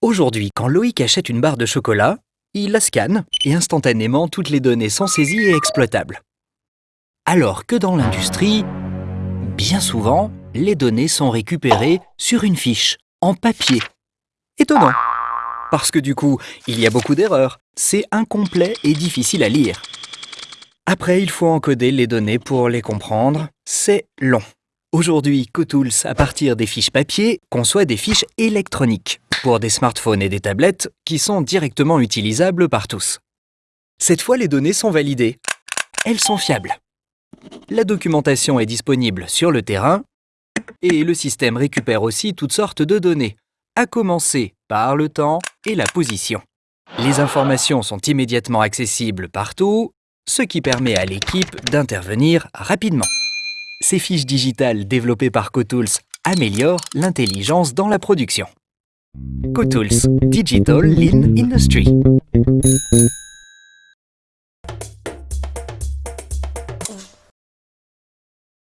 Aujourd'hui, quand Loïc achète une barre de chocolat, il la scanne et instantanément toutes les données sont saisies et exploitables. Alors que dans l'industrie, bien souvent, les données sont récupérées sur une fiche, en papier. Étonnant, parce que du coup, il y a beaucoup d'erreurs, c'est incomplet et difficile à lire. Après, il faut encoder les données pour les comprendre, c'est long. Aujourd'hui, Cotools, à partir des fiches papier, conçoit des fiches électroniques pour des smartphones et des tablettes qui sont directement utilisables par tous. Cette fois, les données sont validées. Elles sont fiables. La documentation est disponible sur le terrain et le système récupère aussi toutes sortes de données, à commencer par le temps et la position. Les informations sont immédiatement accessibles partout, ce qui permet à l'équipe d'intervenir rapidement. Ces fiches digitales développées par Cotools améliorent l'intelligence dans la production. Cotools Digital Lean Industry